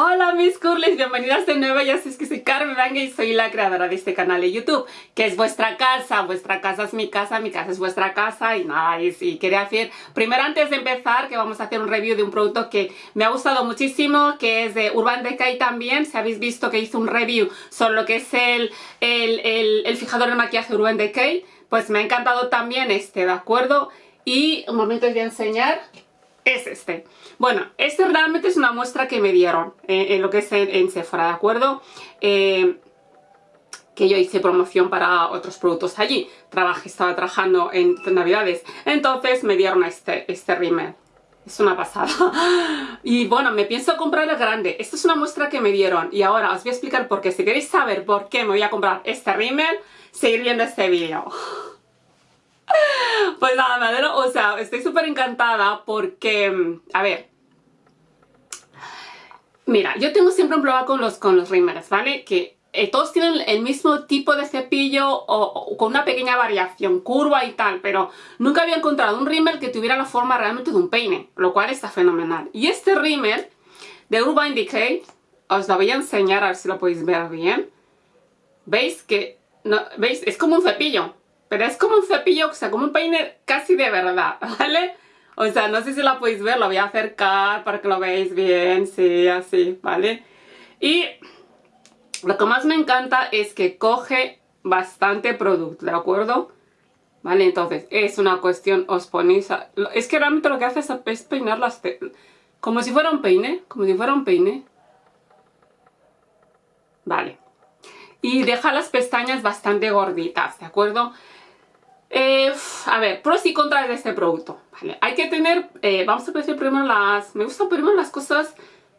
Hola mis curlis, bienvenidas de nuevo, ya sé que soy Carmen Vanga y soy la creadora de este canal de YouTube, que es vuestra casa, vuestra casa es mi casa, mi casa es vuestra casa y nada, y, y quería decir, primero antes de empezar, que vamos a hacer un review de un producto que me ha gustado muchísimo, que es de Urban Decay también, si habéis visto que hice un review sobre lo que es el, el, el, el fijador de maquillaje Urban Decay, pues me ha encantado también este, ¿de acuerdo? Y un momento os voy a enseñar es este. Bueno, este realmente es una muestra que me dieron eh, en lo que es en, Sephora, ¿de acuerdo? Eh, que yo hice promoción para otros productos allí. Trabajé, estaba trabajando en navidades. Entonces me dieron este, este rímel. Es una pasada. Y bueno, me pienso comprar el grande. Esta es una muestra que me dieron. Y ahora os voy a explicar por qué. Si queréis saber por qué me voy a comprar este rímel, seguir viendo este vídeo. Pues nada, me alegro, o sea, estoy súper encantada porque, a ver, mira, yo tengo siempre un problema con los, con los ¿vale? Que eh, todos tienen el mismo tipo de cepillo o, con una pequeña variación, curva y tal, pero nunca había encontrado un rímel que tuviera la forma realmente de un peine, lo cual está fenomenal. Y este rímel de Urban Decay, os lo voy a enseñar a ver si lo podéis ver bien. ¿Veis que, no, veis? Es como un cepillo, pero es como un cepillo, o sea, como un peine casi de verdad, ¿vale? O sea, no sé si lo podéis ver, lo voy a acercar para que lo veáis bien, sí, así, ¿vale? Y lo que más me encanta es que coge bastante producto, ¿de acuerdo? ¿Vale? Entonces, es una cuestión, os ponéis. Es que realmente lo que hace es peinar las... Como si fuera un peine, como si fuera un peine. Vale. Y deja las pestañas bastante gorditas, ¿de acuerdo? A ver, pros y contras de este producto. Vale, hay que tener, eh, vamos a decir primero las, me gustan primero las cosas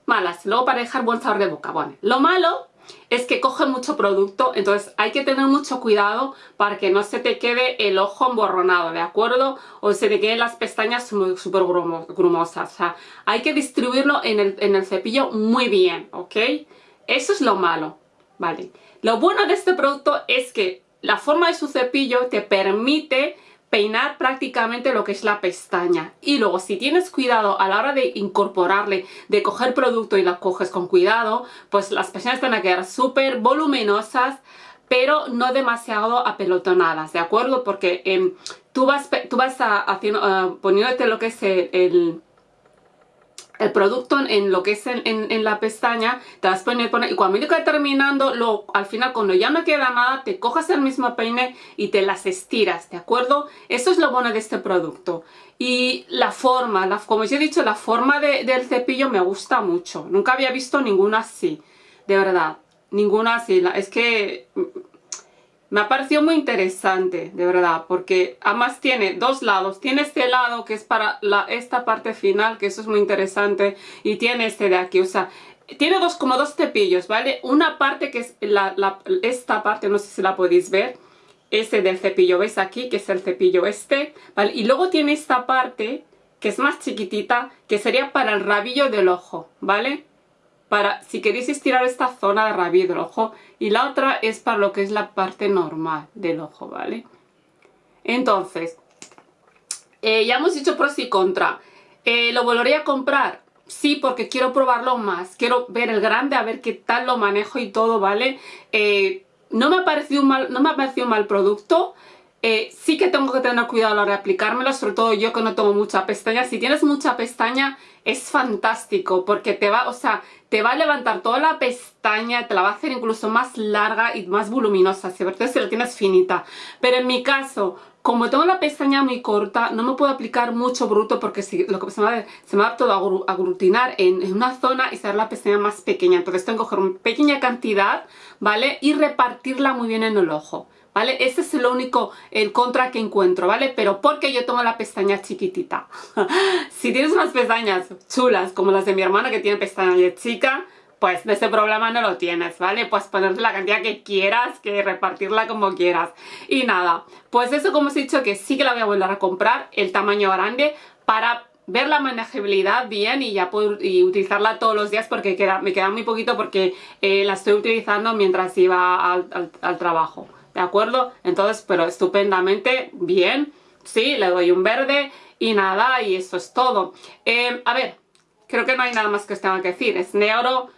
malas, luego para dejar buen sabor de boca. Bueno, lo malo es que coge mucho producto, entonces hay que tener mucho cuidado para que no se te quede el ojo emborronado, ¿de acuerdo? O se te queden las pestañas súper grumosas, o sea, hay que distribuirlo en el, en el cepillo muy bien, ¿ok? Eso es lo malo, ¿vale? Lo bueno de este producto es que la forma de su cepillo te permite peinar prácticamente lo que es la pestaña y luego si tienes cuidado a la hora de incorporarle, de coger producto y la coges con cuidado, pues las pestañas van a quedar súper voluminosas pero no demasiado apelotonadas, ¿de acuerdo? Porque em, tú vas, tú vas a, haciendo, uh, poniéndote lo que es el producto en lo que es en, la pestaña, te vas a poner, y cuando que terminando, lo, al final cuando ya no queda nada, te coges el mismo peine y te las estiras, ¿de acuerdo? Eso es lo bueno de este producto. Y la forma, como os he dicho, la forma del cepillo me gusta mucho. Nunca había visto ninguna así, de verdad. Ninguna así. Es que me ha parecido muy interesante, de verdad, porque además tiene dos lados. Tiene este lado que es para la, esta parte final, que eso es muy interesante, y tiene este de aquí, o sea, tiene dos, como dos cepillos, ¿vale? Una parte que es la, esta parte, no sé si la podéis ver, este del cepillo, ¿veis aquí? Que es el cepillo este, ¿vale? Y luego tiene esta parte que es más chiquitita, que sería para el rabillo del ojo, ¿vale? Para si queréis estirar esta zona de rabillo del ojo y la otra es para lo que es la parte normal del ojo, ¿vale? Entonces, eh, ya hemos dicho pros y contra. Eh, ¿Lo volvería a comprar? Sí, porque quiero probarlo más. Quiero ver el grande, a ver qué tal lo manejo y todo, ¿vale? Eh, no, me ha parecido mal, no me ha parecido un mal producto. Eh, sí que tengo que tener cuidado a la hora de aplicármelo, sobre todo yo que no tengo mucha pestaña. Si tienes mucha pestaña es fantástico porque te va, o sea, te va a levantar toda la pestaña, te la va a hacer incluso más larga y más voluminosa, si si la tienes finita. Pero en mi caso, como tengo la pestaña muy corta, no me puedo aplicar mucho bruto porque si, lo que se, me va, se me va todo a aglutinar en, una zona y ser la pestaña más pequeña. Entonces tengo que coger una pequeña cantidad, ¿vale? Y repartirla muy bien en el ojo. ¿Vale? Ese es lo único, el contra que encuentro, ¿vale? Pero porque yo tengo la pestaña chiquitita. si tienes unas pestañas chulas como las de mi hermana que tiene pestaña chica, pues de ese problema no lo tienes, ¿vale? Pues ponerte la cantidad que quieras, que repartirla como quieras. Y nada, pues eso como os he dicho que sí que la voy a volver a comprar, el tamaño grande, para ver la manejabilidad bien y ya puedo y utilizarla todos los días porque queda, me queda muy poquito porque eh, la estoy utilizando mientras iba al trabajo. ¿De acuerdo? Entonces, pero estupendamente, bien, sí, le doy un verde y nada, y eso es todo. Eh, a ver, creo que no hay nada más que os tenga que decir, es negro,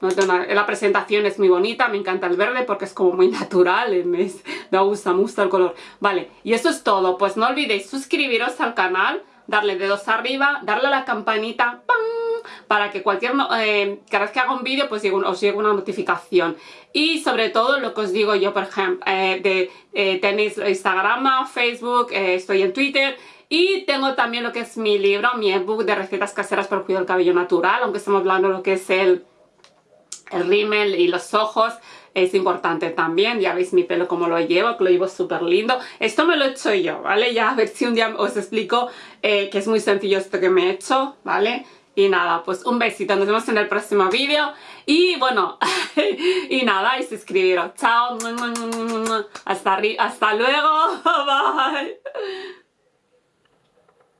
La presentación es muy bonita, me encanta el verde porque es como muy natural, me, me gusta, me gusta el color. Vale, y eso es todo. Pues no olvidéis suscribiros al canal, darle dedos arriba, darle a la campanita, ¡pam! Para que cualquier, eh, cada vez que haga un vídeo pues os llegue una notificación. Y sobre todo lo que os digo yo, por ejemplo, eh, de, eh, tenéis Instagram, Facebook, estoy en Twitter y tengo también lo que es mi libro, mi ebook de recetas caseras para el cuidado del cabello natural, aunque estamos hablando de lo que es el, el rímel y los ojos, es importante también, ya veis mi pelo como lo llevo, que lo llevo súper lindo. Esto me lo he hecho yo, ¿vale? Ya a ver si un día os explico que es muy sencillo esto que me he hecho, ¿vale? Y nada, pues un besito, nos vemos en el próximo vídeo. Y bueno, y nada, y suscribiros. Chao. Hasta, hasta luego. Bye.